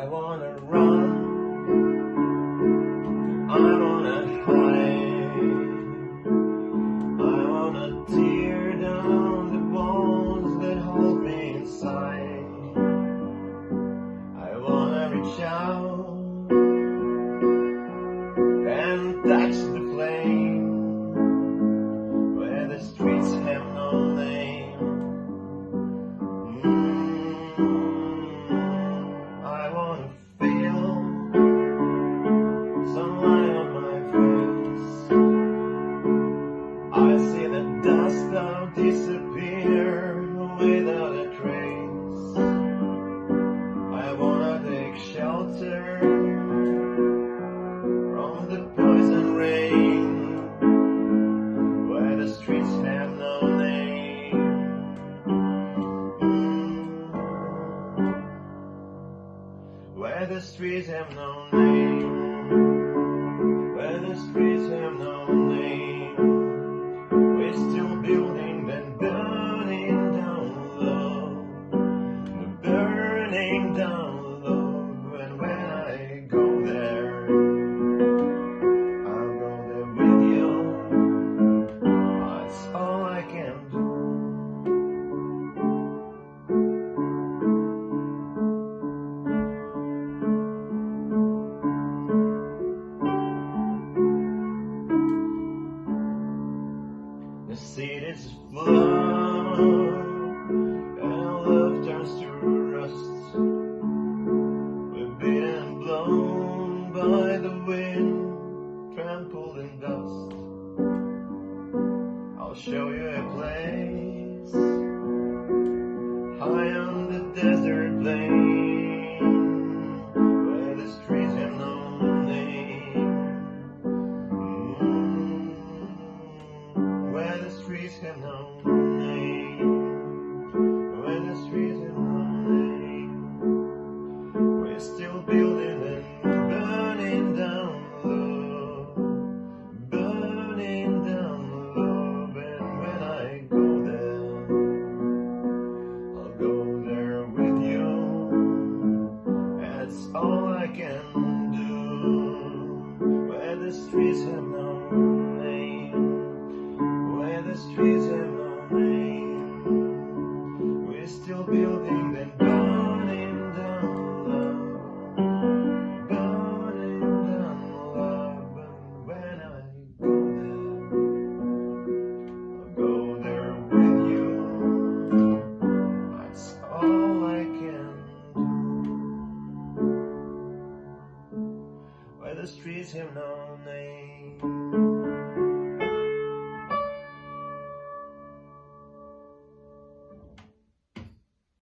I wanna run. I wanna hide. I wanna tear down the bones that hold me inside. I wanna reach out and touch the flame. where the streets have no name, where the streets I'll show you a place high on the desert plain. trees the streets have no name.